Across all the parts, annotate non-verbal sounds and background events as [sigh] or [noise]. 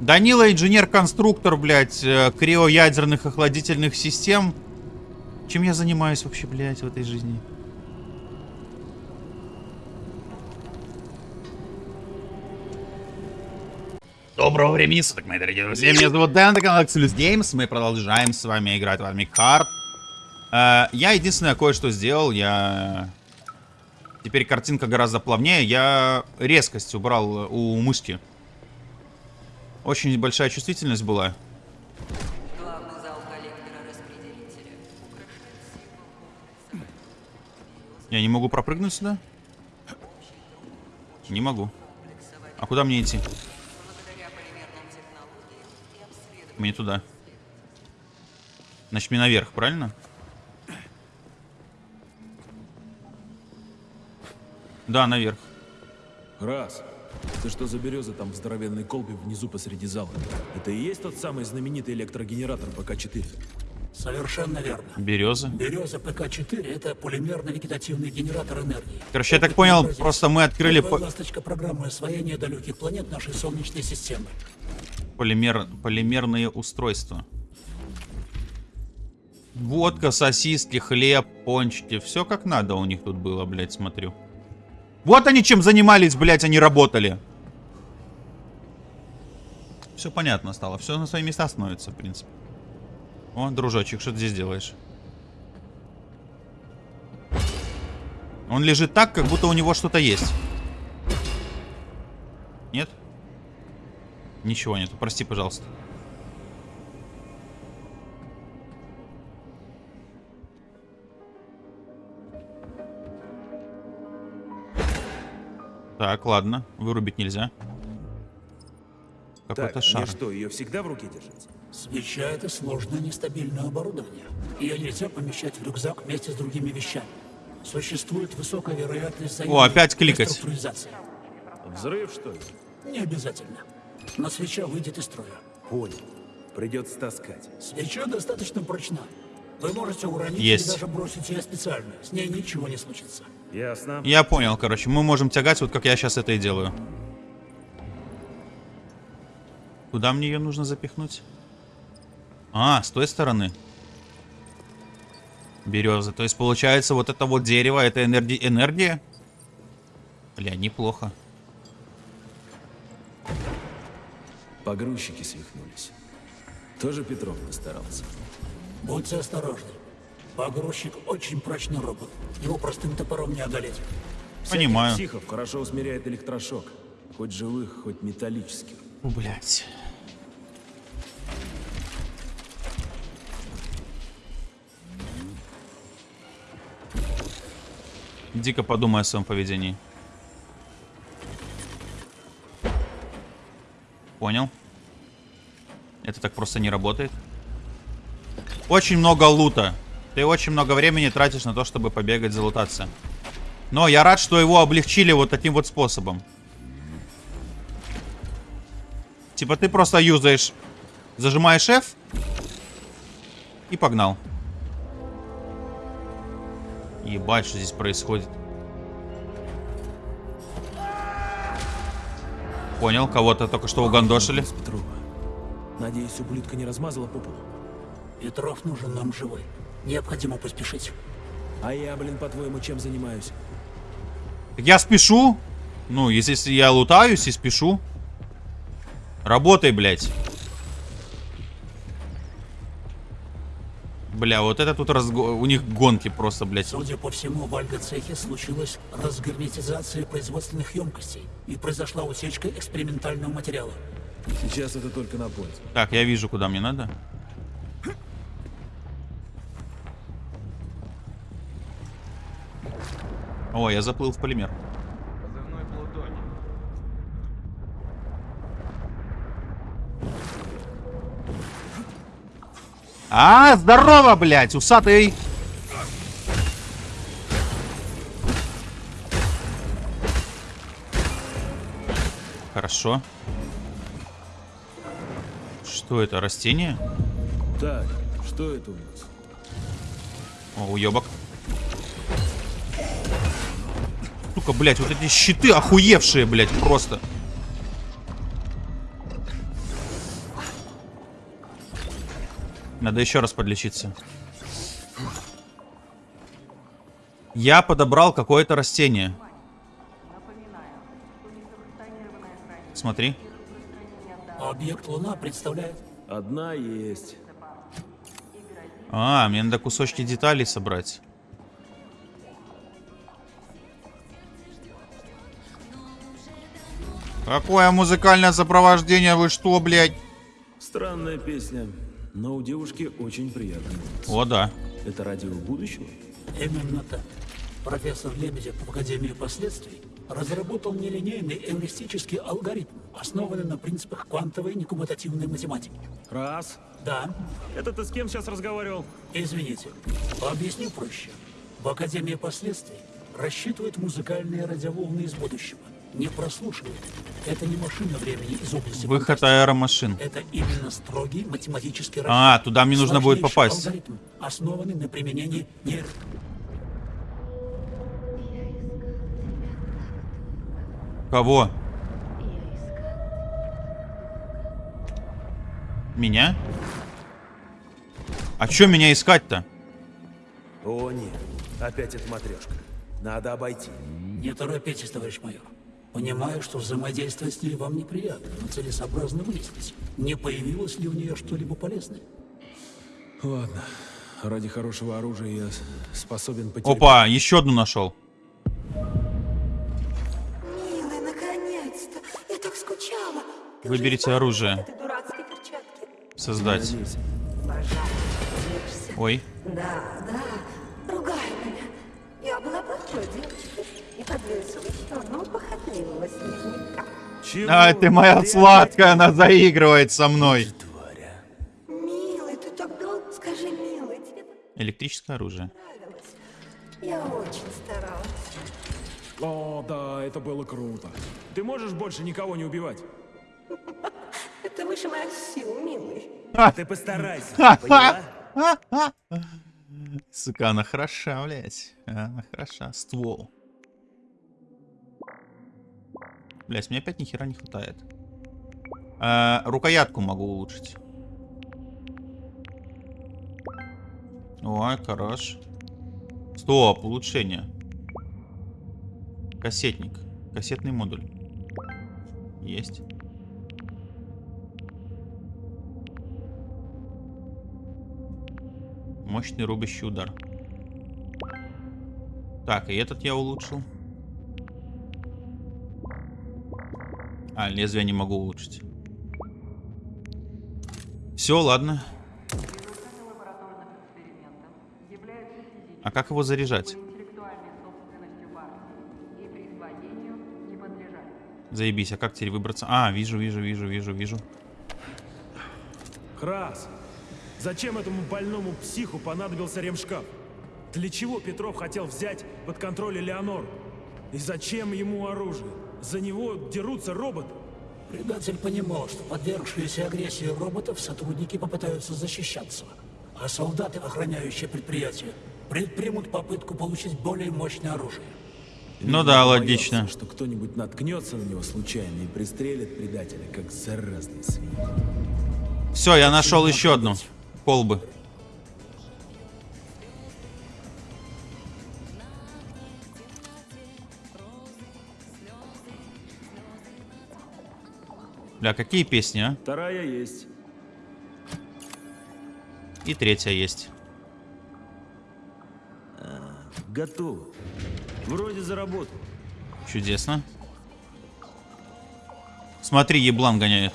Данила инженер-конструктор, блядь, э, криоядерных охладительных систем. Чем я занимаюсь вообще, блядь, в этой жизни? Доброго времени суток, мои дорогие друзья. Меня зовут Дэн, это канал Axelus Games. Мы продолжаем с вами играть в Atomic Heart. Э, я единственное кое-что сделал. Я... Теперь картинка гораздо плавнее. Я резкость убрал у мышки. Очень большая чувствительность была. Я не могу пропрыгнуть сюда? Не могу. А куда мне идти? Мне туда. Значит, мне наверх, правильно? Да, наверх. Раз. Ты что за береза там в здоровенной колбе внизу посреди зала? Это и есть тот самый знаменитый электрогенератор ПК-4? Совершенно верно. Береза. Береза ПК-4 — это полимерно-вегетативный генератор энергии. Короче, я так понял, Образец. просто мы открыли по- ласточка программы освоения далеких планет нашей Солнечной системы. полимер... полимерные устройства. Водка, сосиски, хлеб, пончики. Все как надо у них тут было, блядь, смотрю. Вот они чем занимались, блядь, они работали. Все понятно стало. Все на свои места становится, в принципе. О, дружочек, что ты здесь делаешь? Он лежит так, как будто у него что-то есть. Нет? Ничего нету, прости, пожалуйста. Так, ладно, вырубить нельзя. Какой-то Так, шар. мне что, ее всегда в руке держать? Свеча — это сложное нестабильное оборудование. Ее нельзя помещать в рюкзак вместе с другими вещами. Существует высокая вероятность О, опять кликать. Взрыв, что ли? Не обязательно. Но свеча выйдет из строя. Понял. Придется таскать. Свеча достаточно прочна. Вы можете уронить Есть. или даже бросить ее специально. С ней ничего не случится. Ясно. Я понял, короче, мы можем тягать, вот как я сейчас это и делаю. Куда мне ее нужно запихнуть? А, с той стороны. Березы. То есть, получается, вот это вот дерево, это энерги... энергия? Бля, неплохо. Погрузчики свихнулись. Тоже Петров постарался. Будьте осторожны. Погрузчик очень прочный робот. Его простым топором не одолеть. Понимаю. Психов хорошо усмиряет электрошок. Хоть живых, хоть металлических. Фу, блядь. Дико подумай о своем поведении. Понял. Это так просто не работает. Очень много лута. Ты очень много времени тратишь на то, чтобы побегать, залутаться. Но я рад, что его облегчили вот таким вот способом. Типа ты просто юзаешь, зажимаешь F и погнал. Ебать, что здесь происходит. Понял, кого-то только что угандошили. Петрова. Надеюсь, ублюдка не размазала по полу. Петров нужен нам живой. Необходимо поспешить. А я, блин, по-твоему, чем занимаюсь? Так я спешу. Ну, если я лутаюсь и спешу. Работай, блядь. Бля, вот это тут разго... у них гонки просто, блядь. Судя по всему, в Альго-цехе случилась разгерметизация производственных емкостей и произошла утечка экспериментального материала. Сейчас это только на пользу. Так, я вижу, куда мне надо. О, я заплыл в полимер. А, здорово, блядь, усатый. Хорошо. Что это, растение? Так, что это у нас? О, уебок. штука, блядь. Вот эти щиты охуевшие, блядь, просто. Надо еще раз подлечиться. Я подобрал какое-то растение. Смотри. Объект Луна представляет... Одна есть. А, мне надо кусочки деталей собрать. Какое музыкальное сопровождение? Вы что, блядь? Странная песня, но у девушки очень приятный голос. О, да. Это радио будущего? Именно так. Профессор Лебедев в Академии последствий разработал нелинейный эвристический алгоритм, основанный на принципах квантовой некумулятивной математики. Раз. Да, Это ты с кем сейчас разговаривал? извините, объясню проще. В Академии последствий рассчитывают музыкальные радиоволны из будущего. Не прослушивают. Это не машина времени из области Выход аэромашин. Это именно строгий математический расчет. А, туда мне нужно будет попасть. алгоритм, основанный на применении нейро... Кого? Меня? А чё меня искать-то? О нет, опять эта матрешка. Надо обойти. Не торопитесь, товарищ майор. Понимаю, что взаимодействовать с ней вам неприятно, но целесообразно выяснить, не появилось ли у нее что-либо полезное. Ладно. Ради хорошего оружия я способен потерпеть. Опа, еще одну нашел. Милый, наконец-то! Я так скучала. Ты Выберите оружие. Создать. Ой. Да, да. Ругай меня. Я была плохой девочкой и одного похотливого снежника. Чего? А, ты моя сладкая, она заигрывает со мной. Милый, ты так долго... Скажи, милый, тебе Электрическое оружие. Я очень старалась. О, да, это было круто. Ты можешь больше никого не убивать? [laughs] Это выше моих сил, милый. Ты постарайся, поняла? Сука, она хороша, блядь. Она хороша. Ствол. Блядь, мне опять нихера не хватает. А, рукоятку могу улучшить. Ой, хорош. Стоп, улучшение. Кассетник. Кассетный модуль. Есть. Мощный рубящий удар. Так, и этот я улучшил. А, лезвие не могу улучшить. Все, ладно. А как его заряжать? Заебись, а как теперь выбраться? А, вижу, вижу, вижу, вижу, вижу. Крас, зачем этому больному психу понадобился ремшкаф? Для чего Петров хотел взять под контроль Элеонору? И зачем ему оружие? За него дерутся роботы. Предатель понимал, что подвергшиеся агрессии роботов сотрудники попытаются защищаться, а солдаты, охраняющие предприятие, предпримут попытку получить более мощное оружие. Ну да, боялся, логично. что кто-нибудь наткнется на него случайно и пристрелит предателя, как заразный свинь. Все, я нашел еще одну. Колбы. Бля, какие песни, а? Вторая есть. И третья есть. Готово. Вроде заработал. Чудесно. Смотри, еблан гоняет.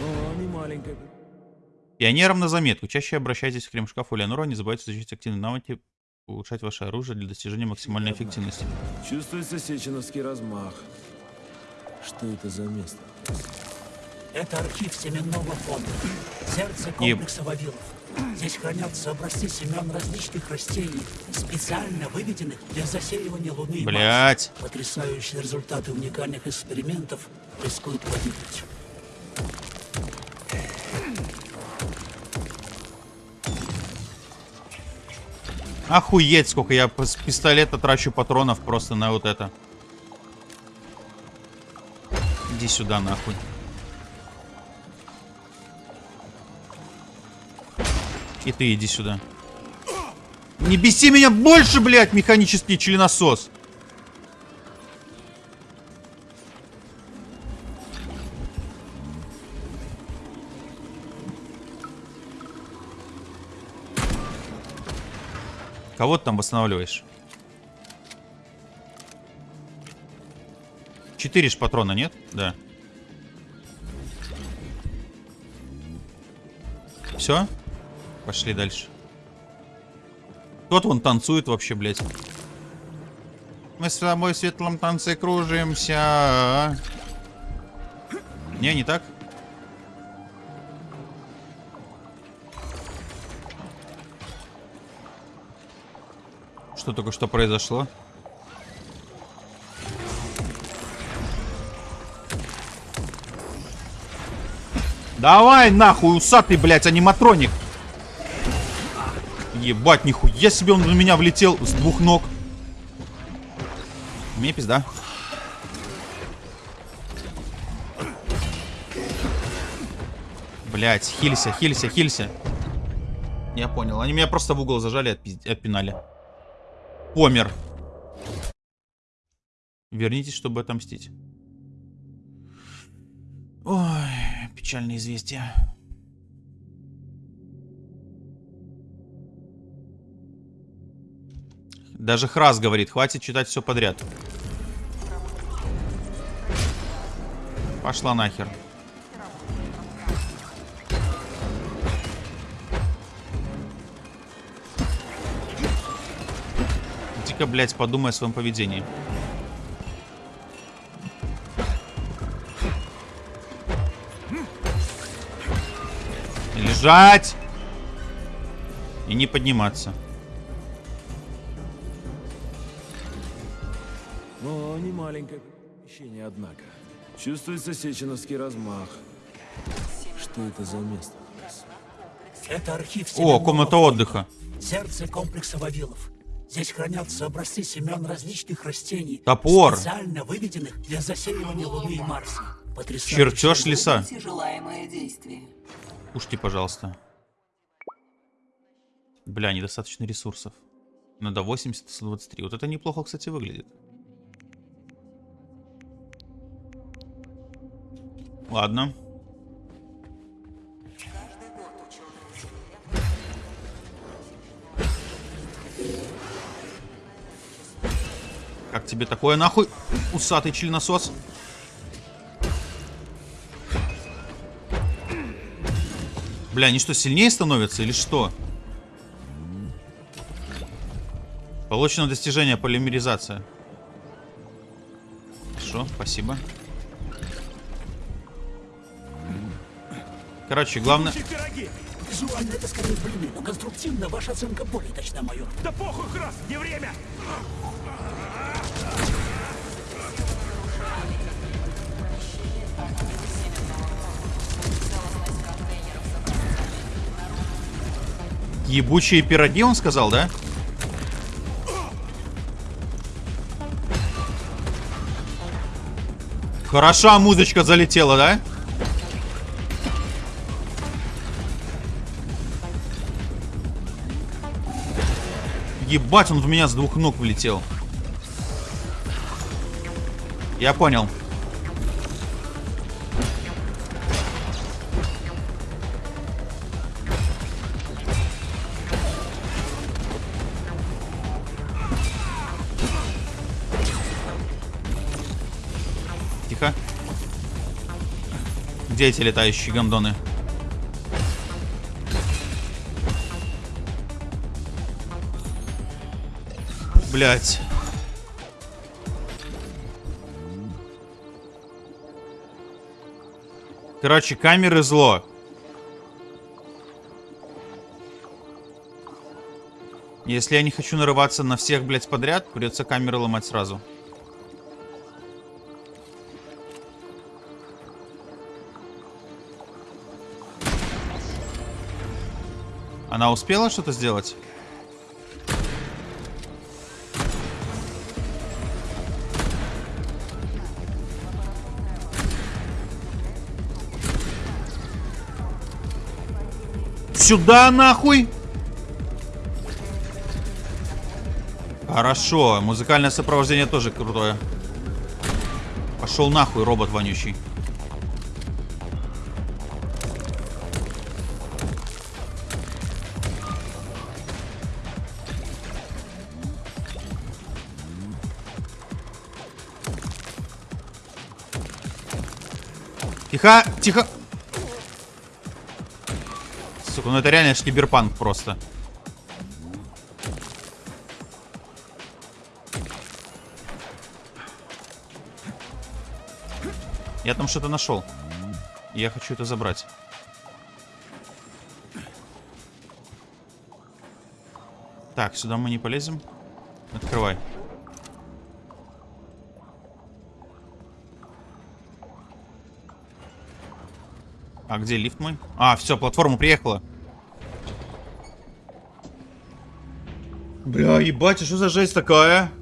Но не маленькая. Пионерам на заметку. Чаще обращайтесь к крем-шкафу Леонора. Не забывайте изучить активные навыки, улучшать ваше оружие для достижения максимальной эффективности. Чувствуется сеченовский размах. Что это за место? Это архив семенного фонда, сердце комплекса вавилов. Здесь хранятся образцы семян различных растений, специально выведенных для засеивания Луны. Блять. Потрясающие результаты уникальных экспериментов рискуют погибнуть. Охуеть, сколько я с пистолета трачу патронов просто на вот это. Иди сюда, нахуй. И ты иди сюда. Не беси меня больше, блядь, механический членосос. Кого ты там восстанавливаешь? Четыре ж патрона, нет? Да. Все? Пошли дальше. Кто-то вон танцует вообще, блядь. Мы с тобой в светлом танце кружимся. Не, не так? Что только что произошло? Давай нахуй, усатый, блядь, аниматроник. Ебать, нихуя себе он на меня влетел с двух ног. Мне пизда. Блять, хилься, хилься, хилься. Я понял. Они меня просто в угол зажали и отпинали. Помер. Вернитесь, чтобы отомстить. Ой, печальное известие. Даже Храс говорит, хватит читать все подряд. Пошла нахер. Иди-ка, блядь, подумай о своем поведении. Лежать! И не подниматься. Но не маленькое помещение, однако. Чувствуется сеченовский размах. Что это за место? Это архив О, комната отдыха. Сердце комплекса Вавилов. Здесь хранятся образцы семян различных растений, Топор. специально выведенных для засеивания Луны и Марса. Чертеж леса. Все желаемое действие. Кушайте, пожалуйста. Бля, недостаточно ресурсов. Надо 80, 123. Вот это неплохо, кстати, выглядит. Ладно. Как тебе такое нахуй, усатый членосос? Бля, они что, сильнее становятся или что? Получено достижение полимеризация. Хорошо, спасибо. Короче, главное... Визуально это скорее блины, но конструктивно ваша оценка более точна, майор. Да похуй, Крас, не время! Ебучие пироги, он сказал, да? Хороша музычка залетела, да? Ебать, он в меня с двух ног влетел. Я понял. Где эти летающие гондоны? Блять. Короче, камеры зло. Если я не хочу нарываться на всех, блядь, подряд, придется камеры ломать сразу. Она успела что-то сделать? Сюда нахуй! Хорошо, музыкальное сопровождение тоже крутое. Пошел нахуй, робот вонючий. Тихо, тихо. Сука, ну это реально киберпанк просто. Я там что-то нашел. Я хочу это забрать. Так, сюда мы не полезем. Открывай. А где лифт мой? А, все, платформа приехала. Бля, ебать, а что за жесть такая?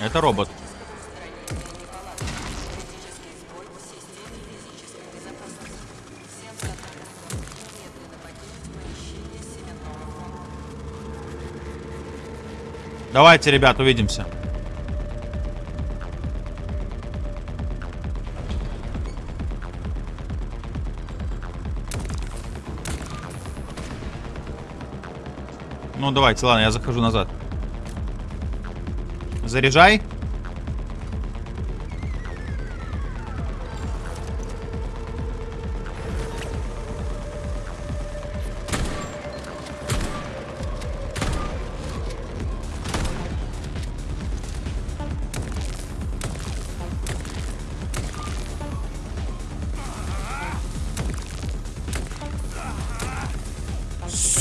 Это робот. Давайте, ребят, увидимся. Ну, давайте, ладно, я захожу назад. Заряжай.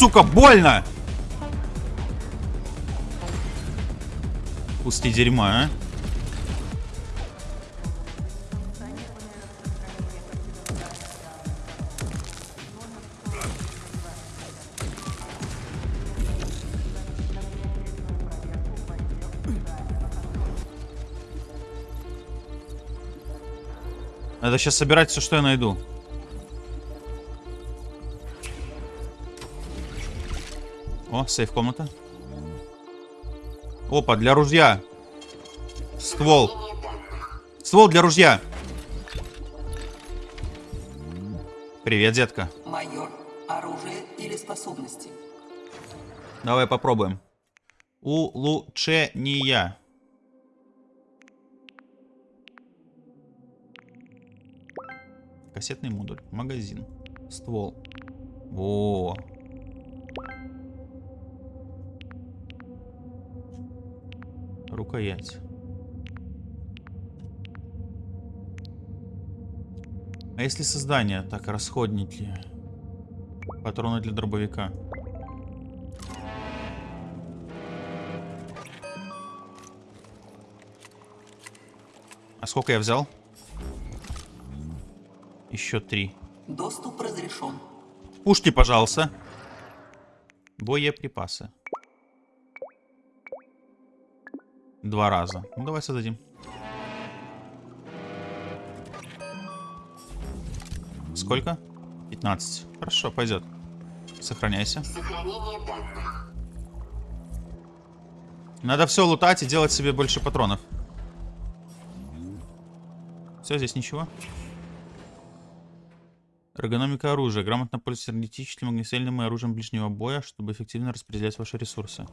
Сука, больно! Пусти дерьма, а? Надо сейчас собирать все, что я найду. О, сейф-комната. Опа, для ружья. Ствол. Ствол для ружья. Привет, детка. Майор, оружие или способности? Давай попробуем. Улучшения. Кассетный модуль. Магазин. Ствол. Во. Рукоять. А если создание? Так, расходники. Патроны для дробовика. А сколько я взял? Еще три. Доступ разрешен. Пушки, пожалуйста. Боеприпасы. Два раза. Ну, давай создадим. Сколько? 15. Хорошо, пойдет. Сохраняйся. Надо все лутать и делать себе больше патронов. Все, здесь ничего. Эргономика оружия. Грамотно пользоваться энергетическим, огнестрельным и оружием ближнего боя, чтобы эффективно распределять ваши ресурсы.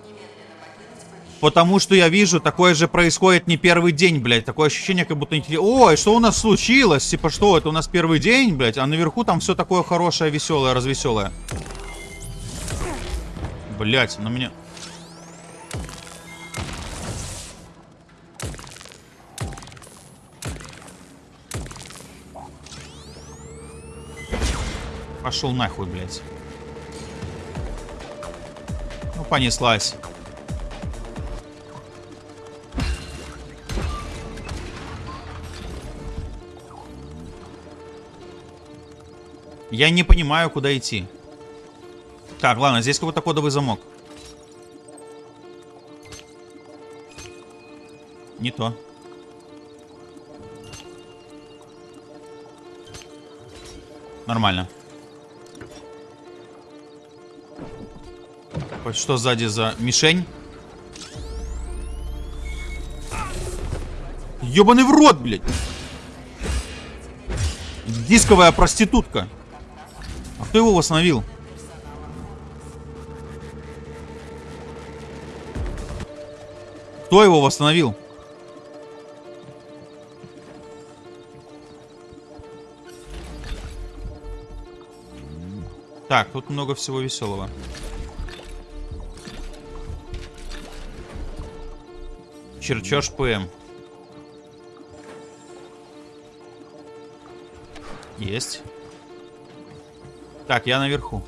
Покинуть помещение. Потому что я вижу, такое же происходит не первый день, блядь. Такое ощущение, как будто... Ой, что у нас случилось? Типа, что, это у нас первый день, блядь? А наверху там все такое хорошее, веселое, развеселое. Блядь, на меня... Пошел нахуй, блядь. Ну, понеслась. Я не понимаю, куда идти. Так, ладно, здесь какой-то кодовый замок. Не то. Нормально. Что сзади за мишень? Ёбаный в рот, блядь! Дисковая проститутка. А кто его восстановил? Кто его восстановил? Так, тут много всего веселого. Черчеж ПМ. Есть. Так, я наверху.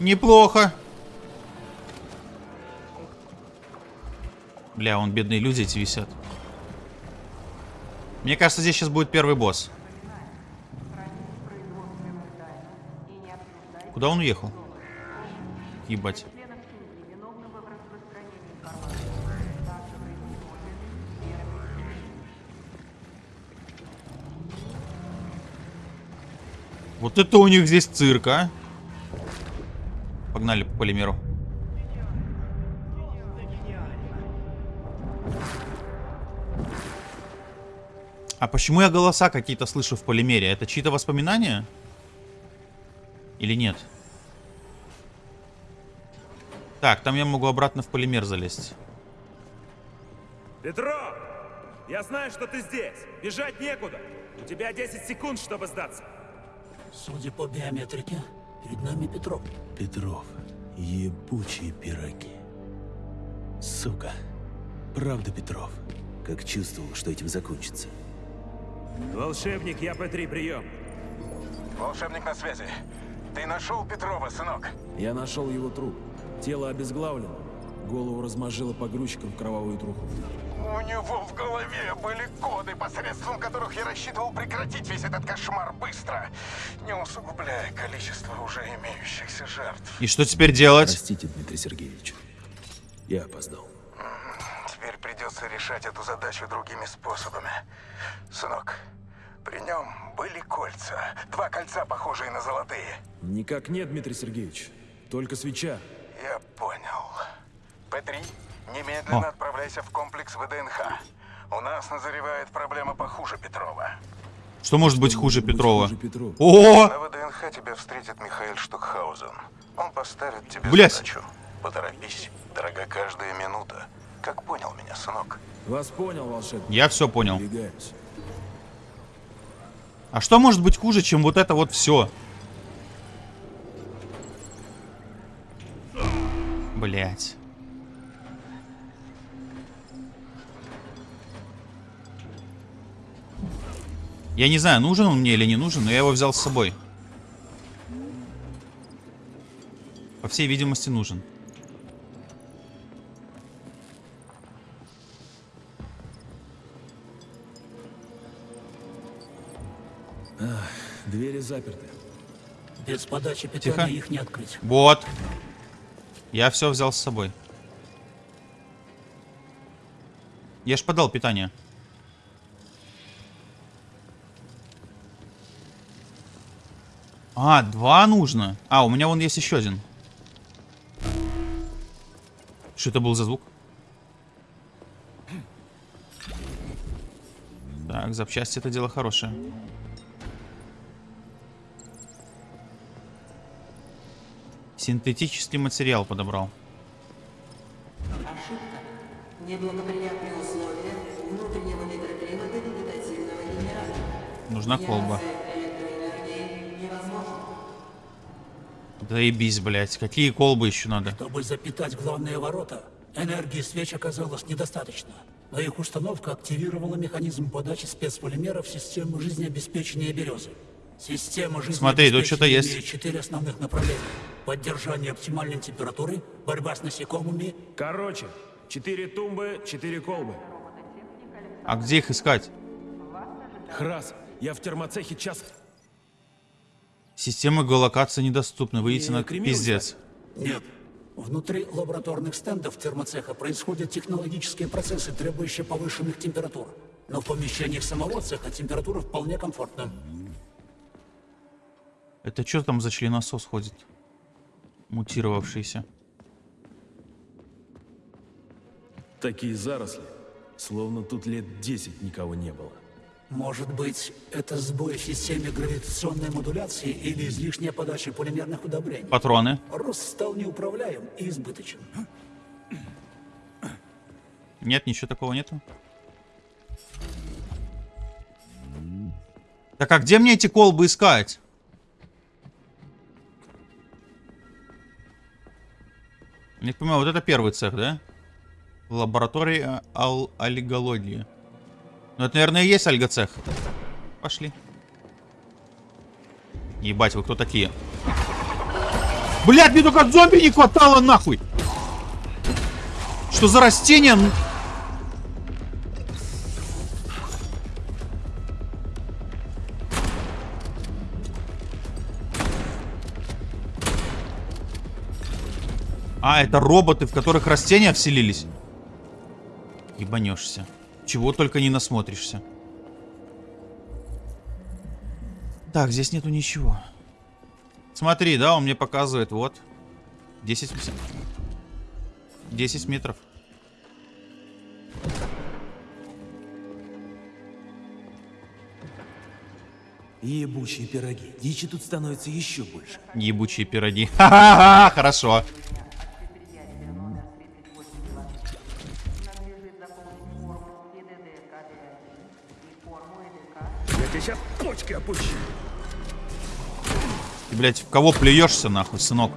Неплохо. Бля, он бедные люди эти висят. Мне кажется, здесь сейчас будет первый босс. Куда он уехал? Ебать. Вот это у них здесь цирк, а? Погнали по полимеру. А почему я голоса какие-то слышу в полимере? Это чьи-то воспоминания? Или нет? Так, там я могу обратно в полимер залезть. Петро! Я знаю, что ты здесь. Бежать некуда. У тебя 10 секунд, чтобы сдаться. Судя по биометрике, перед нами Петров. Петров, ебучие пироги. Сука. Правда, Петров. Как чувствовал, что этим закончится. Волшебник, я П3, прием. Волшебник на связи. Ты нашел Петрова, сынок? Я нашел его труп. Тело обезглавлено. Голову размозжило погрузчиком в кровавую труху. У него в голове были коды, посредством которых я рассчитывал прекратить весь этот кошмар быстро, не усугубляя количество уже имеющихся жертв. И что теперь делать? Простите, Дмитрий Сергеевич. Я опоздал. Теперь придется решать эту задачу другими способами. Сынок, при нем были кольца. Два кольца, похожие на золотые. Никак нет, Дмитрий Сергеевич. Только свеча. Я понял. П-3, немедленно О. отправляйся в комплекс ВДНХ. У нас назревает проблема похуже Петрова. Что может быть хуже Петрова? Хуже Петрова. О! На ВДНХ тебя встретит Михаил Штукхаузен. Он поставит тебе Блядь. задачу. Поторопись, дорога каждая минута. Как понял меня, сынок? Вас понял, волшебник. Я все понял. А что может быть хуже, чем вот это вот все? Блять. Я не знаю, нужен он мне или не нужен, но я его взял с собой. По всей видимости, нужен. Двери заперты. Без подачи Тихо. питания их не открыть. Вот. Я все взял с собой. Я ж подал питание. А, два нужно. А, у меня вон есть еще один. Что это был за звук? Так, запчасти это дело хорошее. Синтетический материал подобрал. Ошибка. Неблагоприятные условия внутреннего микроклимата вегетативного генератора. Нужна колба. Генерация электроэнергии невозможна. Заебись, блядь. Какие колбы еще надо? Чтобы запитать главные ворота, энергии свеч оказалось недостаточно. Но их установка активировала механизм подачи спецполимеров в систему жизнеобеспечения березы. Система Смотри, тут что-то жизнеобеспечения есть. четыре основных направления. Поддержание оптимальной температуры, борьба с насекомыми, Короче, четыре тумбы, четыре колбы. А где их искать? Храс, я в термоцехе час... Системы геолокации недоступны. Выйдите Не на пиздец. Нет. Внутри лабораторных стендов термоцеха происходят технологические процессы, требующие повышенных температур. Но в помещениях самого цеха температура вполне комфортна. Это что там за членосос ходит? Мутировавшийся. Такие заросли, словно тут лет 10 никого не было. Может быть, это сбой в системе гравитационной модуляции или излишняя подача полимерных удобрений. Патроны. Рост стал неуправляем и избыточен. Нет, ничего такого нету. Так а где мне эти колбы искать? Не понимаю, вот это первый цех, да? Лаборатория ал аллигологии. Ну это, наверное, и есть альгоцех. Пошли. Ебать, вы кто такие? Блядь, мне только зомби не хватало нахуй! Что за растение? А, это роботы, в которых растения вселились. Ебанешься. Чего только не насмотришься. Так, здесь нету ничего. Смотри, да, он мне показывает, вот. 10, м- 10 метров. Ебучие пироги. Дичи тут становится еще больше. Ебучие пироги. [laughs] Ха-ха-ха, хорошо. Почки опущу. Ты, блядь, в кого плюешься, нахуй, сынок?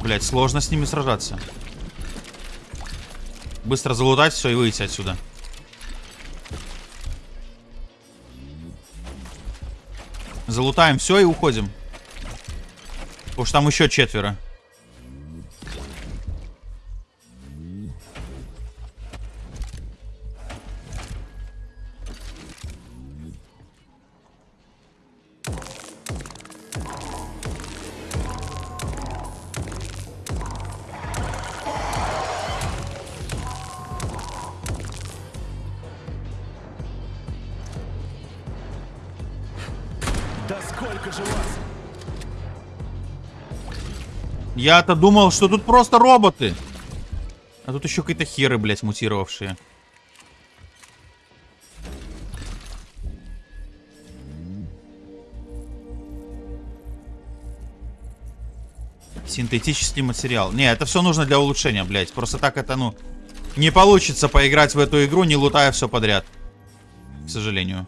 Блять, сложно с ними сражаться. Быстро залутать все и выйти отсюда. Залутаем все и уходим. Потому что там еще четверо. Я-то думал, что тут просто роботы. А тут еще какие-то херы, блядь, мутировавшие. Синтетический материал. Не, это все нужно для улучшения, блядь. Просто так это, ну, не получится поиграть в эту игру, не лутая все подряд. К сожалению.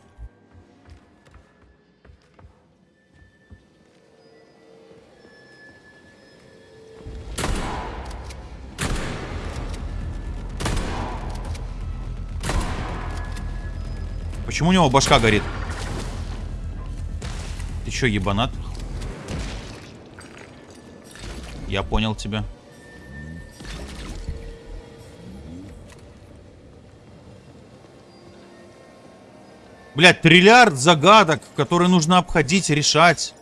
Почему у него башка горит? Ты чё, ебанат? Я понял тебя. Блять, триллиард загадок, которые нужно обходить, решать.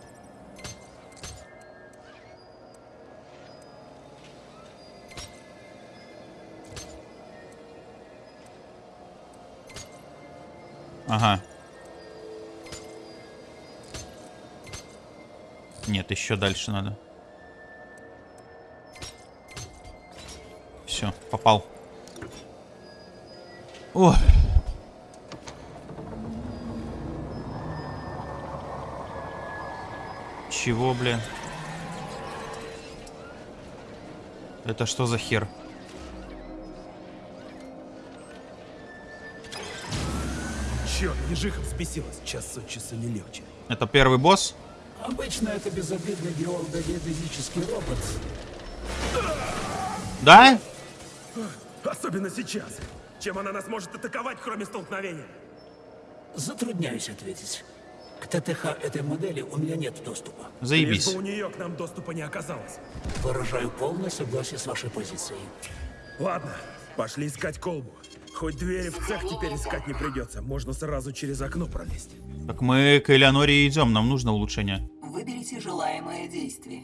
Еще дальше надо. Все, попал. О. Чего, блин? Это что за хер? Черт, ежиха взбесилась. Час от часа не легче. Это первый босс? Обычно это безобидный геологодезический робот. Да? Особенно сейчас. Чем она нас может атаковать, кроме столкновения? Затрудняюсь ответить. К ТТХ этой модели у меня нет доступа. Лишь Заебись. бы у нее к нам доступа не оказалось. Выражаю полное согласие с вашей позицией. Ладно, пошли искать колбу. Хоть двери в цех теперь искать не придется. Можно сразу через окно пролезть. Так мы к Элеоноре идем, нам нужно улучшение. Выберите желаемое действие.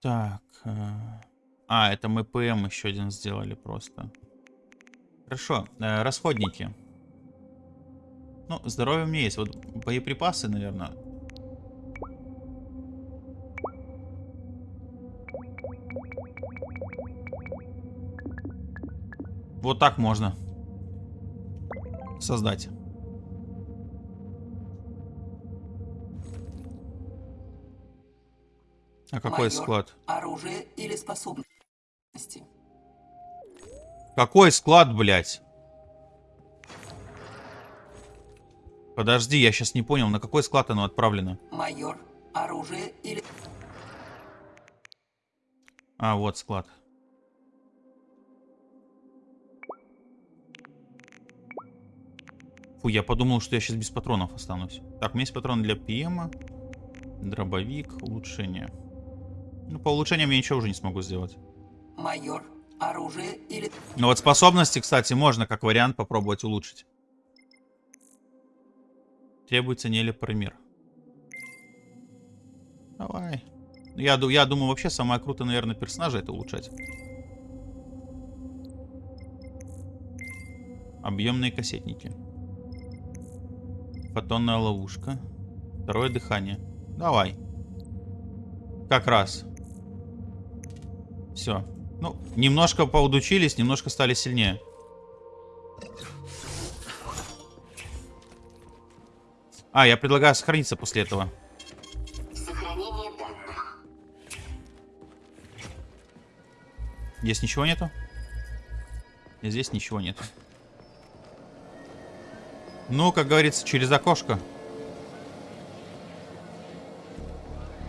Так. э, А, это мы ПМ еще один сделали просто. Хорошо, э, расходники. Ну, здоровье у меня есть. Вот боеприпасы, наверное. Вот так можно создать. А какой Майор, склад? Оружие или способности. Какой склад, блядь? Подожди, я сейчас не понял, на какой склад оно отправлено? Майор, оружие или... А, вот склад. Фу, я подумал, что я сейчас без патронов останусь. Так, у меня есть патроны для ПМа. Дробовик, улучшение. Ну, по улучшениям я ничего уже не смогу сделать. Майор, оружие или... Но вот способности, кстати, можно как вариант попробовать улучшить. Требуется нелепромир. Давай. Я, ду- я думаю, вообще самое крутое, наверное, персонажа это улучшать. Объемные кассетники. Фотонная ловушка. Второе дыхание. Давай. Как раз. Все. Ну, немножко поудучились, немножко стали сильнее. А, я предлагаю сохраниться после этого. Сохранение данных. Здесь ничего нету? И здесь ничего нет. Ну, как говорится, через окошко.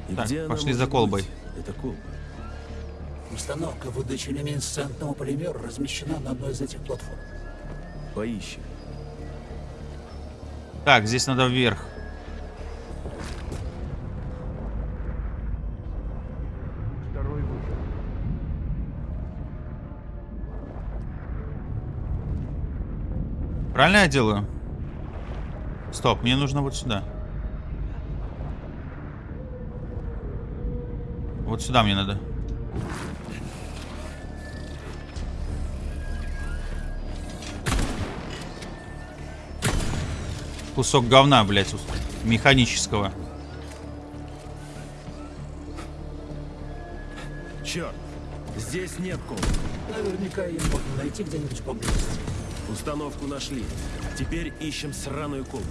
И Так, пошли за колбой. быть? Это колба. Установка выдачи люминесцентного полимера размещена на одной из этих платформ. Поищем. Так, здесь надо вверх. Правильно я делаю? Стоп, мне нужно вот сюда. Вот сюда мне надо. Кусок говна, блядь, ус- механического. Черт, здесь нет колбы. Наверняка ее можно найти где-нибудь поблизости. Установку нашли. Теперь ищем сраную колбу.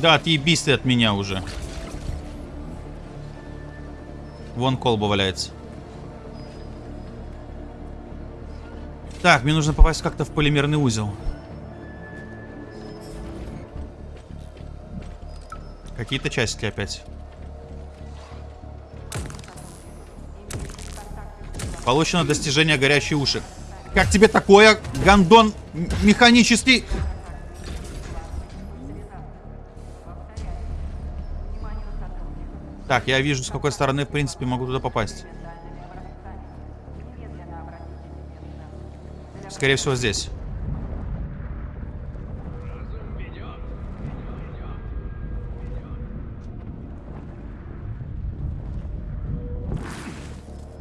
Да, отъебись ты от меня уже. Вон колба валяется. Так, мне нужно попасть как-то в полимерный узел. Какие-то часики опять. Получено достижение горячие уши. Как тебе такое, гандон механический? Так, я вижу, с какой стороны, в принципе, могу туда попасть. Скорее всего, здесь.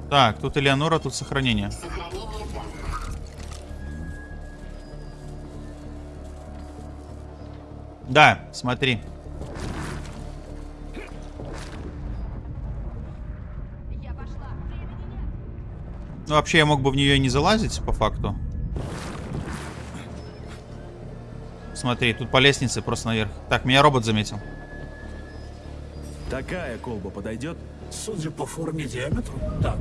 Так, тут Элеонора, тут сохранение. Да, смотри. Ну, вообще, я мог бы в нее не залазить, по факту. Смотри, тут по лестнице просто наверх. Так, меня робот заметил. Такая колба подойдет? Судя по форме и диаметру, да.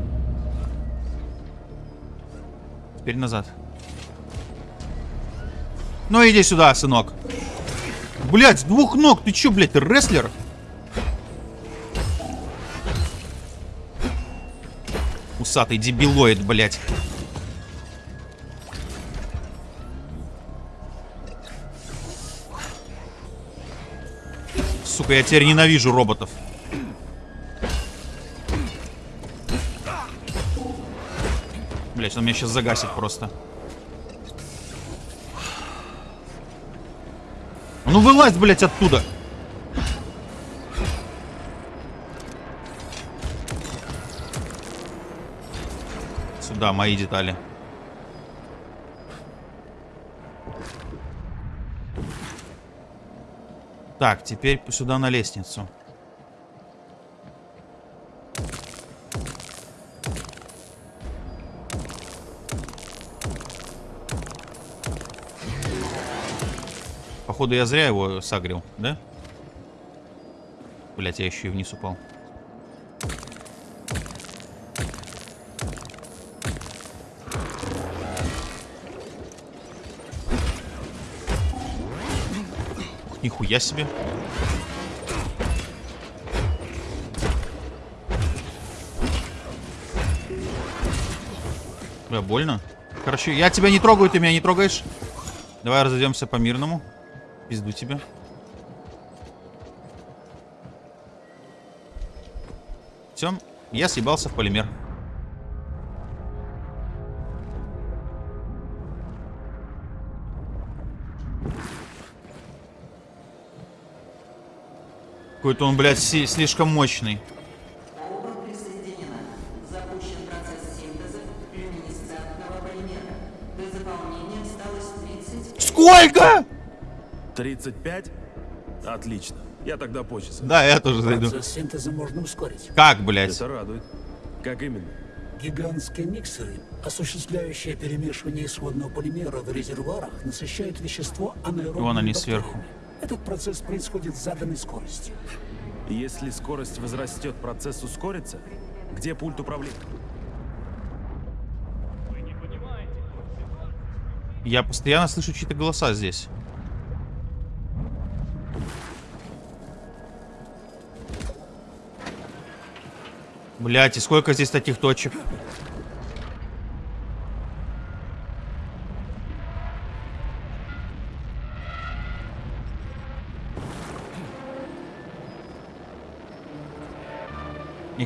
Теперь назад. Ну, иди сюда, сынок. Блять, с двух ног. Ты чё, блядь, ты рестлер? Усатый дебилоид, блядь. Сука, я теперь ненавижу роботов. Блять, он меня сейчас загасит просто. Ну вылазь, блять, оттуда. Сюда, мои детали. Так, теперь сюда на лестницу. Походу я зря его сагрил, да? Блять, я еще и вниз упал. Нихуя себе. Бля, больно. Короче, я тебя не трогаю, ты меня не трогаешь. Давай разойдемся по мирному. Пизду тебя. Все, я съебался в полимер. Какой-то он, блядь, си- слишком мощный. Оба присоединена. Запущен процесс синтеза люминесцентного полимера. До заполнения осталось 30... Сколько? 35? Отлично. Я тогда позже. Да, я тоже зайду. Процесс синтеза можно ускорить. Как, блядь? Это радует. Как именно? Гигантские миксеры, осуществляющие перемешивание исходного полимера в резервуарах, насыщают вещество анаэробными Вон они бактериями. сверху. Этот процесс происходит с заданной скоростью. Если скорость возрастет, процесс ускорится? Где пульт управления? Я постоянно слышу чьи-то голоса здесь. Блять, и сколько здесь таких точек?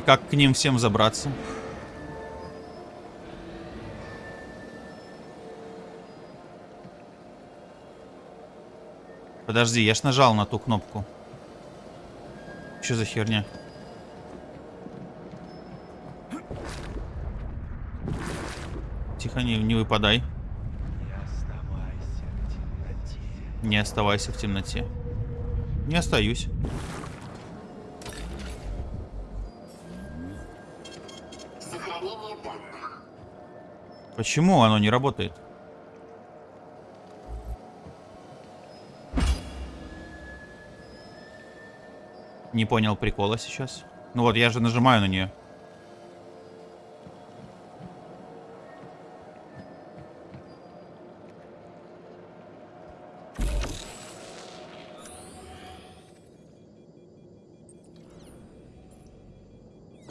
Как к ним всем забраться? Подожди, я ж нажал на ту кнопку. Что за херня? Тихо, не, не выпадай. Не оставайся в темноте. Не остаюсь. Почему оно не работает? Не понял прикола сейчас. Ну вот, я же нажимаю на нее.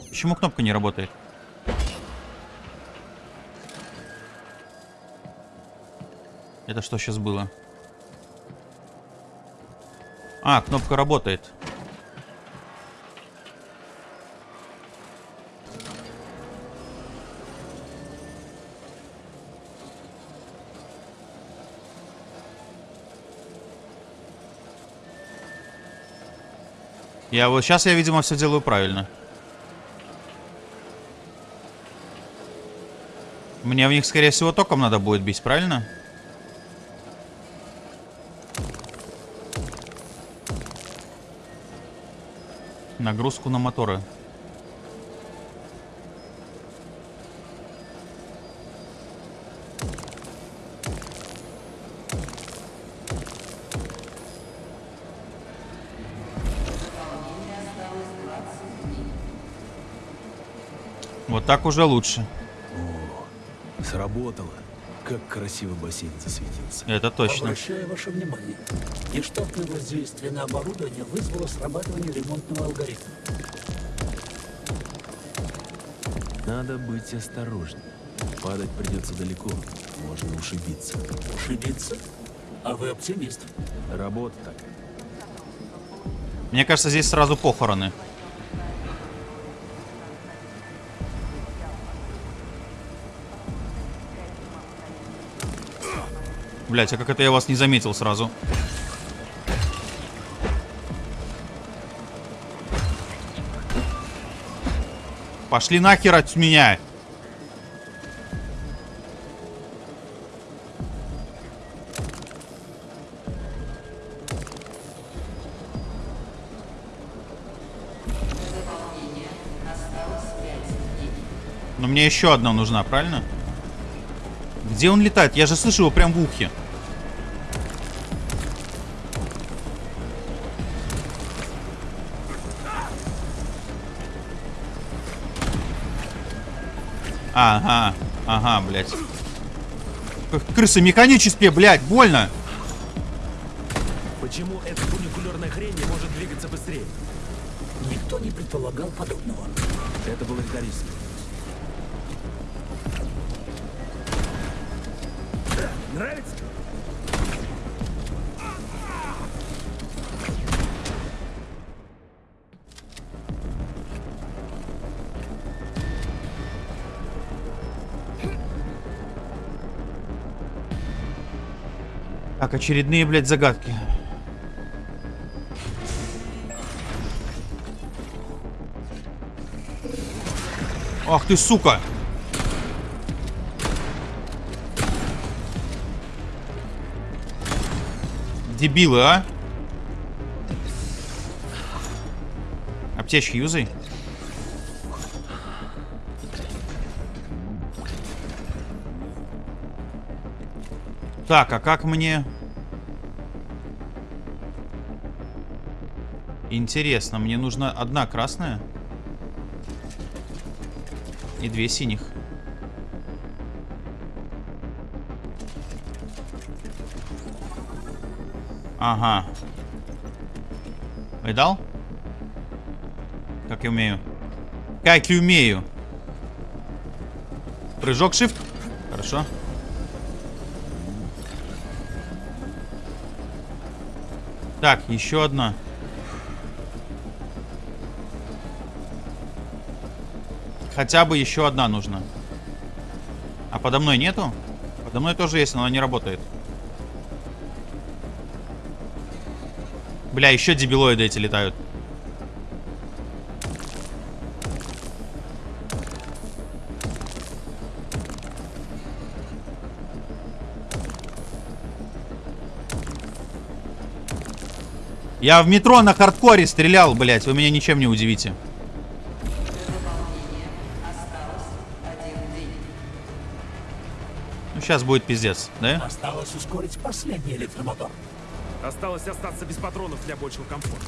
Почему кнопка не работает? Это что сейчас было? А, кнопка работает. Я вот сейчас я, видимо, все делаю правильно. Мне в них, скорее всего, током надо будет бить, правильно? Нагрузку на моторы. Вот так уже лучше. Сработало. Как красиво бассейн засветился. Это точно. Обращаю ваше внимание. Нештатное воздействие на оборудование вызвало срабатывание ремонтного алгоритма. Надо быть осторожнее. Падать придется далеко. Можно ушибиться. Ошибиться? А вы оптимист. Работа такая. Мне кажется, здесь сразу похороны. Блять, а как это я вас не заметил сразу? Пошли нахер от меня! Но мне еще одна нужна, правильно? Где он летает? Я же слышу его прям в ухе. Ага, ага, блядь. Крысы механические, блядь, больно. Почему эта фуникулерная хрень не может двигаться быстрее? Никто не предполагал подобного. Это был их риск. Нравится? Очередные, блядь, загадки. Ах ты, сука! Дебилы, а? Аптечки юзай. Так, а как мне... Интересно, мне нужна одна красная и две синих. Ага. Видал? Как я умею. Как я умею. Прыжок shift. Хорошо. Так, еще одна. Хотя бы еще одна нужна. А подо мной нету? Подо мной тоже есть, но она не работает. Бля, еще дебилоиды эти летают. Я в метро на хардкоре стрелял, блять, вы меня ничем не удивите. Сейчас будет пиздец, да? Осталось ускорить последний электромотор. Осталось остаться без патронов для большего комфорта.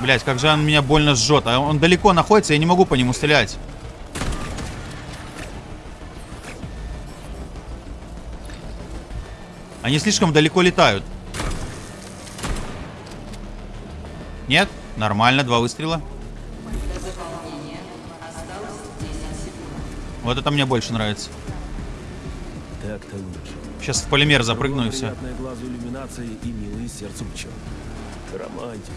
Блять, как же он меня больно жжет. А он далеко находится, я не могу по нему стрелять. Они слишком далеко летают. Нет? Нормально, два выстрела. Вот это мне больше нравится. Так-то лучше. Сейчас в полимер запрыгну и все. Приятная глазу иллюминация и милые сердцу пчел. Романтик.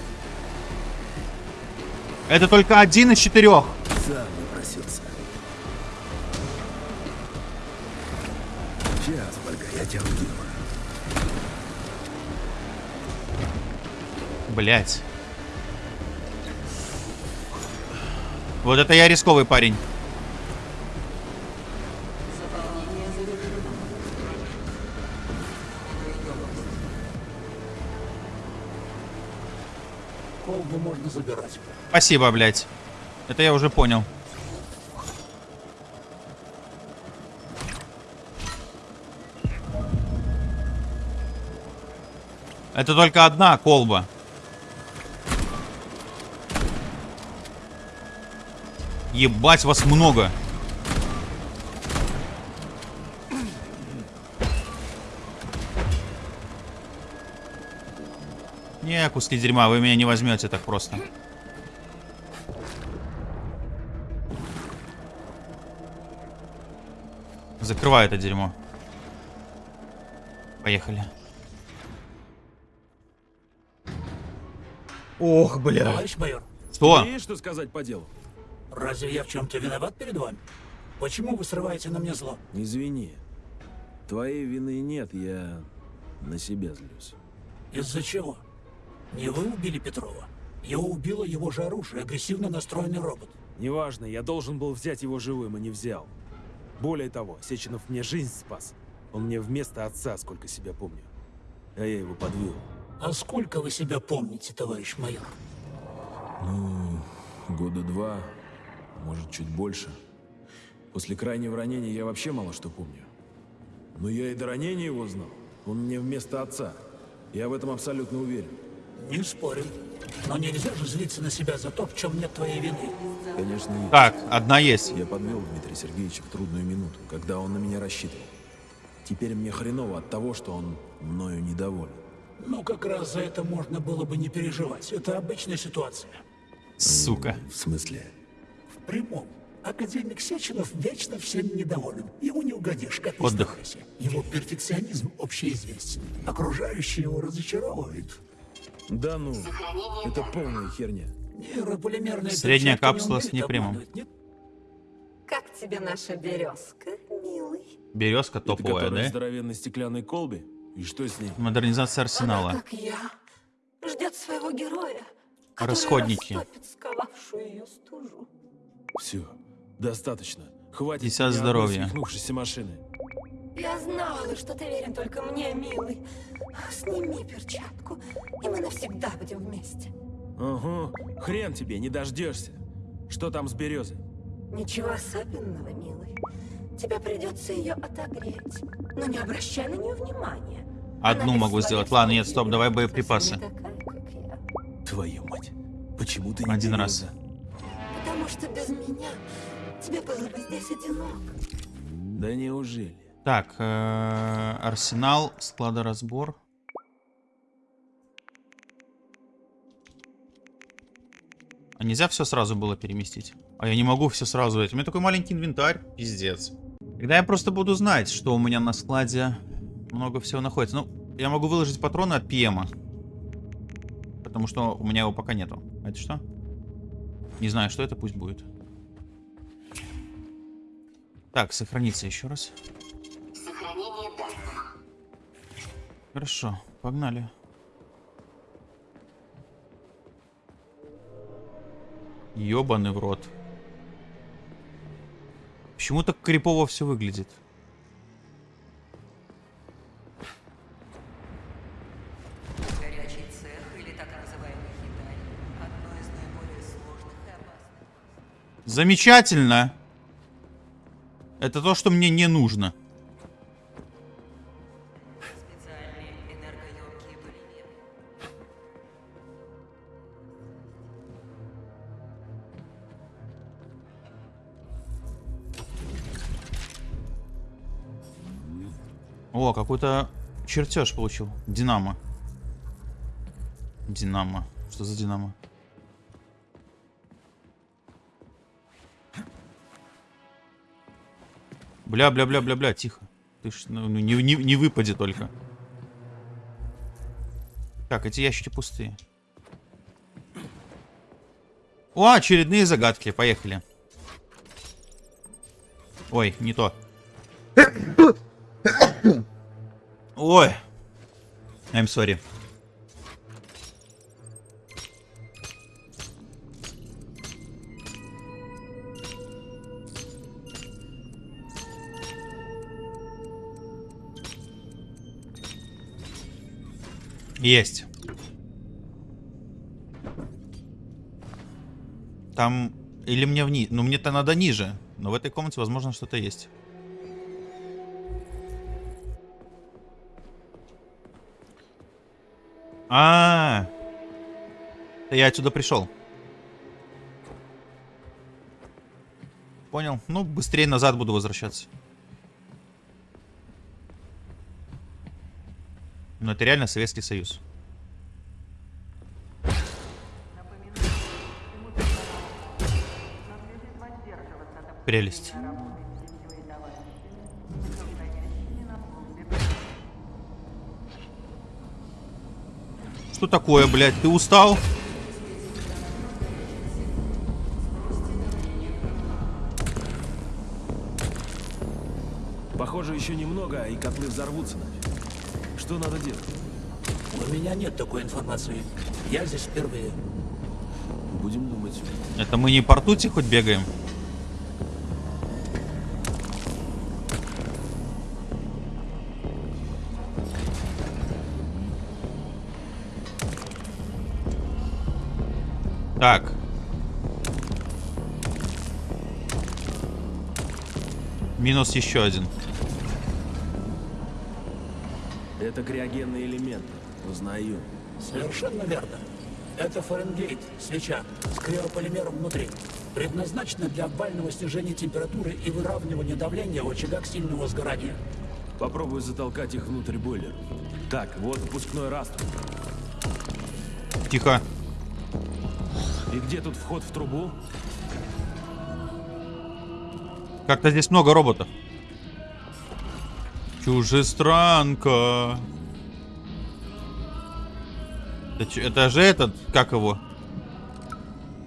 Это только один из четырех. Сам напросился. Сейчас, Ольга, я тебя. Блять. Вот это я рисковый парень. Колбу можно забирать. Спасибо, блядь. Это я уже понял. Это только одна колба. Ебать, вас много. Не, куски дерьма, вы меня не возьмете так просто. Закрывай это дерьмо. Поехали. Ох, бля. Товарищ майор, Что? Есть что сказать по делу? Разве я в чем-то виноват перед вами? Почему вы срываете на мне зло? Извини. Твоей вины нет, я на себя злюсь. Из-за чего? Не вы убили Петрова. Я убила его же оружие, агрессивно настроенный робот. Неважно, я должен был взять его живым и не взял. Более того, Сеченов мне жизнь спас. Он мне вместо отца, сколько себя помню. А я его подвел. А сколько вы себя помните, товарищ майор? Года два, может, чуть больше. После крайнего ранения я вообще мало что помню. Но я и до ранения его знал. Он мне вместо отца. Я в этом абсолютно уверен. Не спорю. Но нельзя же злиться на себя за то, в чем нет твоей вины. Конечно, нет. Так, одна есть. Я подвел Дмитрия Сергеевича в трудную минуту, когда он на меня рассчитывал. Теперь мне хреново от того, что он мною недоволен. Ну, как раз за это можно было бы не переживать. Это обычная ситуация. Сука. В смысле? Прямом. Академик Сеченов вечно всем недоволен. Ему не угодишь, как Отдых. старайся. Его перфекционизм общеизвестен. Окружающие его разочаровывают. Да ну, это полная херня. Нейрополимерная Средняя капсула с непрямым. Как тебе наша березка, милый? Березка Это топовая, в да? здоровенной стеклянной колбе? И что с ней? Модернизация Она, арсенала. как я, ждет своего героя, Расходники. ее стужу. Все, достаточно. Хватит Десят здоровья. свихнувшейся машины. Я знала, что ты верен только мне, милый. Сними перчатку, и мы навсегда будем вместе. Ага, хрен тебе, не дождешься. Что там с березой? Ничего особенного, милый. Тебе придется ее отогреть. Но не обращай на нее внимания. Одну Она могу сделать. Ладно, нет, стоп, давай боеприпасы. такая. Твою мать. Почему ты не Один береза? раз. Потому что без меня тебе было бы здесь одиноко. Да неужели? Так, э, арсенал, складоразбор. А нельзя все сразу было переместить? А я не могу все сразу. У меня такой маленький инвентарь. Пиздец. Когда я просто буду знать, что у меня на складе много всего находится. Ну, я могу выложить патроны от ПМа. Потому что у меня его пока нету. А это что? Не знаю, что это, пусть будет. Так, сохраниться еще раз. Хорошо, погнали. Ёбаный в рот. Почему так крипово все выглядит? Замечательно. Это то, что мне не нужно. О, какой-то чертеж получил. Динамо. Динамо. Что за динамо? Бля, бля, бля, бля, бля, тихо. Ты ж, ну, ну, не, не, не выпади только. Так, эти ящики пустые. О, очередные загадки. Поехали. Ой, не то. Ой. I'm sorry. Есть. Там... Или мне вниз... Ну, мне-то надо ниже. Но в этой комнате, возможно, что-то есть. А, -а, а Я отсюда пришел. Понял. Ну, быстрее назад буду возвращаться. Но это реально Советский Союз. Прелесть. Что такое, блядь? Ты устал? Похоже, еще немного, и котлы взорвутся. Что надо делать? У меня нет такой информации. Я здесь впервые. Будем думать. Это мы не по ртути хоть бегаем? Так. Минус еще один. Это криогенный элемент. Узнаю. Совершенно верно. Это Фаренгейт, свеча, с криополимером внутри. Предназначена для бального снижения температуры и выравнивания давления в очагах сильного сгорания. Попробую затолкать их внутрь бойлера. Так, вот выпускной растр. Тихо. И где тут вход в трубу? Как-то здесь много роботов. Чужестранка. Это, это же этот, как его?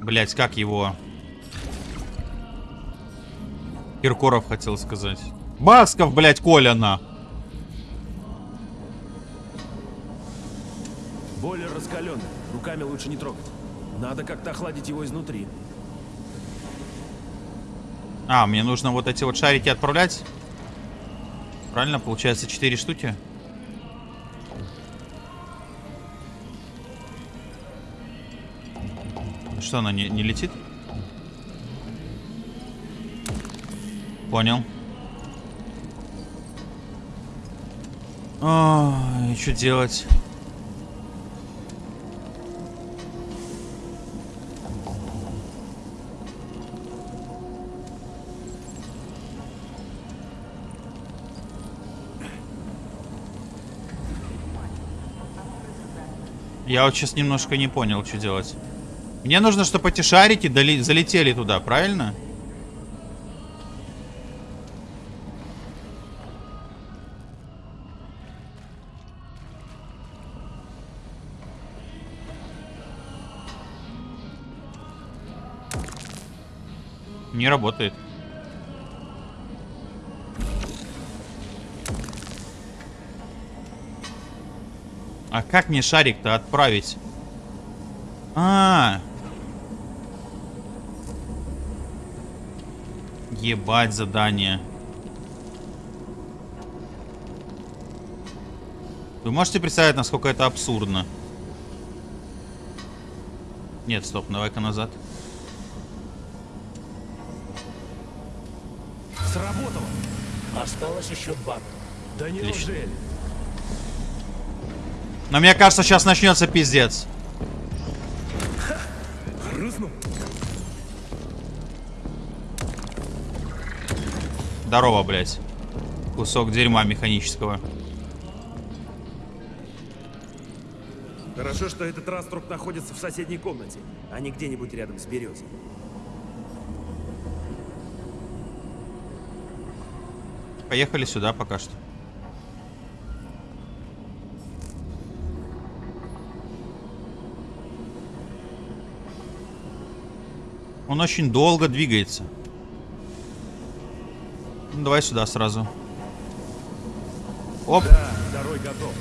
Блять, как его? Киркоров хотел сказать. Басков, блять, Коля на. Бойлер раскаленный. Руками лучше не трогать. Надо как-то охладить его изнутри. А, мне нужно вот эти вот шарики отправлять. Правильно, получается 4 штуки. Что, она не, не летит? Понял. Ой, что делать? Я вот сейчас немножко не понял, что делать. Мне нужно, чтобы эти шарики доли- залетели туда, правильно? Не работает. А как мне шарик-то отправить? А, Ебать задание. Вы можете представить, насколько это абсурдно? Нет, стоп, давай-ка назад. Сработало! Осталось еще два. Да неужели? Но мне кажется, сейчас начнется пиздец. Здорово, блядь. Кусок дерьма механического. Хорошо, что этот раструб находится в соседней комнате, а не где-нибудь рядом с березой. Поехали сюда пока что. Он очень долго двигается. Ну, давай сюда сразу. Оп. Да, готов.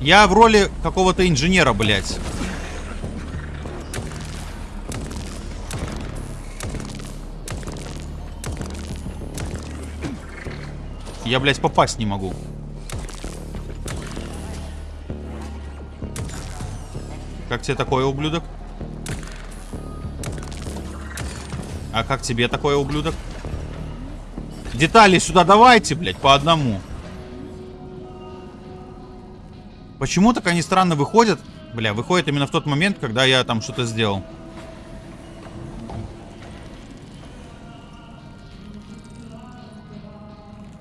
Я в роли какого-то инженера, блядь. Я, блядь, попасть не могу. Как тебе такое, ублюдок? А как тебе такое, ублюдок? Детали сюда давайте, блядь, по одному. Почему так они странно выходят? Бля, выходят именно в тот момент, когда я там что-то сделал.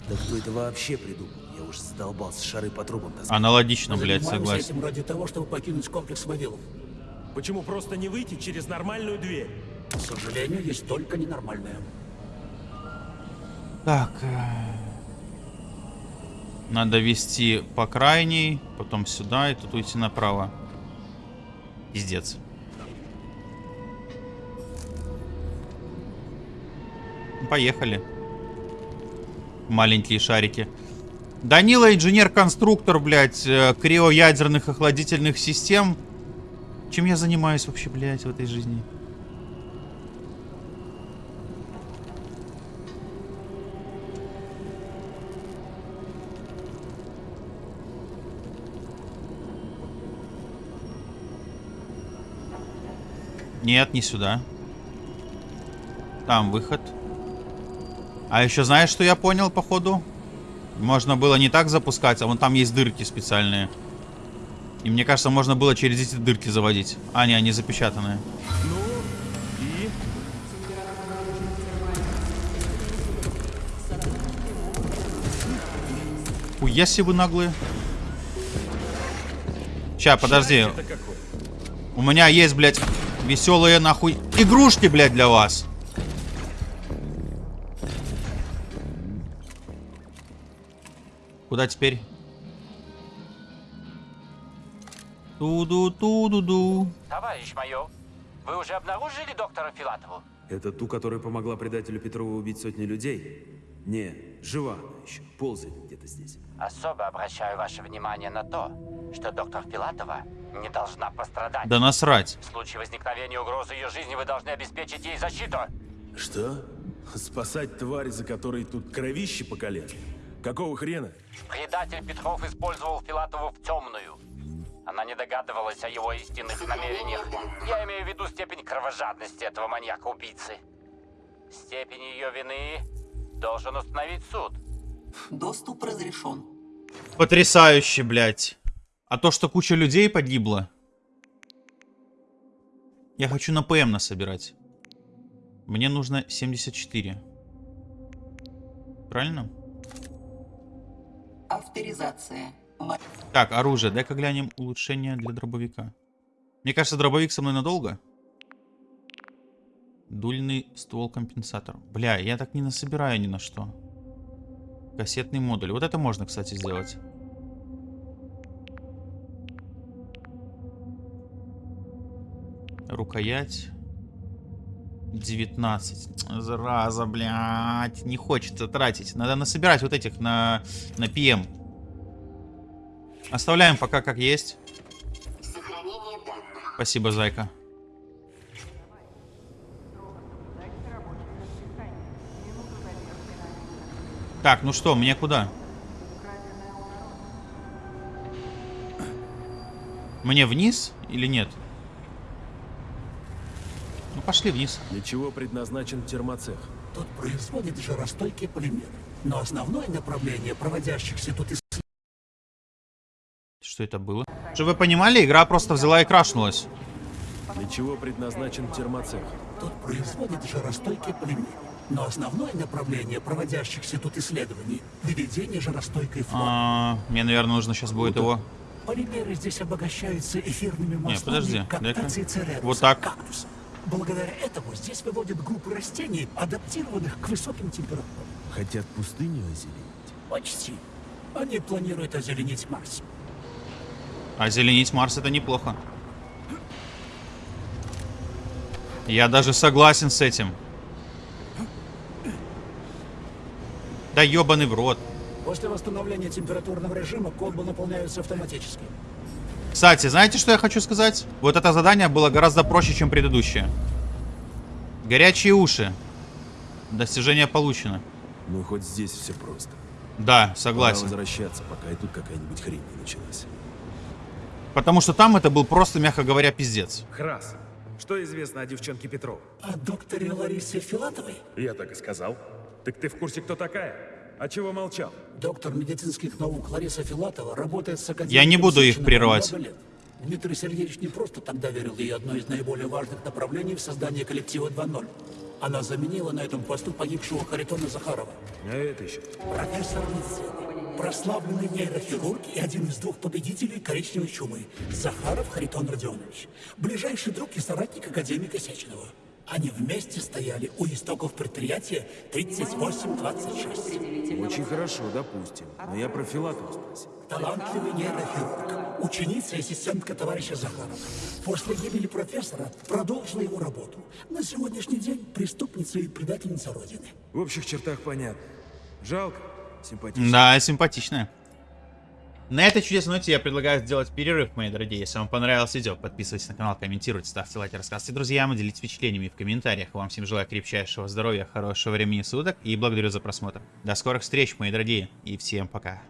Да кто это вообще придумал? Я уж задолбался шары по трубам таскать. Аналогично, блядь, согласен. этим ради того, чтобы покинуть комплекс Вавилов. Почему просто не выйти через нормальную дверь? К сожалению, есть только ненормальное. Так. э, Надо вести по крайней, потом сюда и тут уйти направо. Пиздец. Поехали. Маленькие шарики. Данила инженер-конструктор, блядь, э, криоядерных охладительных систем. Чем я занимаюсь вообще, блядь, в этой жизни? Нет, не сюда. Там выход. А еще знаешь, что я понял, походу? Можно было не так запускать, а вон там есть дырки специальные. И мне кажется, можно было через эти дырки заводить. А, не, они запечатанные. Ну, и... Хуя себе наглые. Ща, подожди. У меня есть, блядь, веселые нахуй игрушки, блядь, для вас. Куда теперь? Ту-ду-ту-ду-ду. Товарищ майор, вы уже обнаружили доктора Филатову? Это ту, которая помогла предателю Петрову убить сотни людей? Не, жива она еще, ползает где-то здесь. Особо обращаю ваше внимание на то, что доктор Филатова не должна пострадать. Да насрать. В случае возникновения угрозы ее жизни вы должны обеспечить ей защиту. Что? Спасать тварь, за которой тут кровище по колено? Какого хрена? Предатель Петров использовал Филатову в темную. Она не догадывалась о его истинных намерениях. Я имею в виду степень кровожадности этого маньяка-убийцы. Степень ее вины должен установить суд. Доступ разрешен. Потрясающе, блядь. А то, что куча людей погибла. Я хочу на ПМ насобирать. Мне нужно 74. Правильно? Авторизация. Так, оружие. Дай-ка глянем улучшение для дробовика. Мне кажется, дробовик со мной надолго. Дульный ствол-компенсатор. Бля, я так не насобираю ни на что. Кассетный модуль. Вот это можно, кстати, сделать. Рукоять. 19. Зараза, блядь. Не хочется тратить. Надо насобирать вот этих на, на PM. Оставляем пока как есть. Спасибо, зайка. Так, ну что, мне куда? Мне вниз или нет? Ну пошли вниз. Для чего предназначен термоцех? Тут производит жаростойкие полимеры. Но основное направление проводящихся тут исследований Что это было? Чтобы вы понимали, игра просто взяла и крашнулась. Для чего предназначен термоцех? тут производит жаростойкие полимеры. Но основное направление проводящихся тут исследований – выведение жаростойкой флоры. А, мне, наверное, нужно сейчас будет его... Полимеры здесь обогащаются эфирными маслами подожди, каптации дай-ка. цереруса, Вот так. кактуса. Благодаря этому здесь выводят группы растений, адаптированных к высоким температурам. Хотят пустыню озеленить? Почти. Они планируют озеленить Марс. Озеленить Марс это неплохо. Я даже согласен с этим. Да ебаный в рот. После восстановления температурного режима колбы наполняются автоматически. Кстати, знаете, что я хочу сказать? Вот это задание было гораздо проще, чем предыдущее. Горячие уши. Достижение получено. Ну, хоть здесь все просто. Да, Пора согласен. возвращаться, пока и тут какая-нибудь хрень не началась. Потому что там это был просто, мягко говоря, пиздец. Храс, что известно о девчонке Петров? О докторе Ларисе Филатовой? Я так и сказал. Так ты в курсе, кто такая? А чего молчал? Доктор медицинских наук Лариса Филатова работает с академиком Я не буду их прерывать. Дмитрий Сергеевич не просто тогда верил ей одно из наиболее важных направлений в создании коллектива 2.0. Она заменила на этом посту погибшего Харитона Захарова. А это еще? Профессор медицины, прославленный нейрохирург и один из двух победителей коричневой чумы. Захаров Харитон Родионович. Ближайший друг и соратник академика Сеченова. Они вместе стояли у истоков предприятия 3826. Очень хорошо, допустим. Но я про Филатова спросил. Талантливый нейрохирург, ученица и ассистентка товарища Захарова. После гибели профессора продолжила его работу. На сегодняшний день преступница и предательница Родины. В общих чертах понятно. Жалко. Симпатично. Да, симпатичная. На этой чудесной ноте я предлагаю сделать перерыв, мои дорогие. Если вам понравилось видео, подписывайтесь на канал, комментируйте, ставьте лайки, рассказывайте друзьям, и делитесь впечатлениями в комментариях. Вам всем желаю крепчайшего здоровья, хорошего времени суток и благодарю за просмотр. До скорых встреч, мои дорогие, и всем пока.